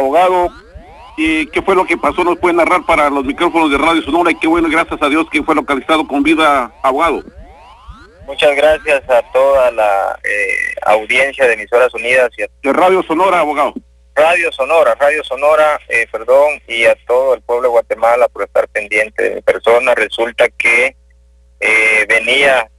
abogado, ¿y qué fue lo que pasó? ¿Nos puede narrar para los micrófonos de Radio Sonora? Y qué bueno, gracias a Dios que fue localizado con vida, abogado. Muchas gracias a toda la eh, audiencia de Emisoras Unidas y a De Radio Sonora, abogado. Radio Sonora, Radio Sonora, eh, perdón, y a todo el pueblo de Guatemala por estar pendiente de mi persona. Resulta que eh, venía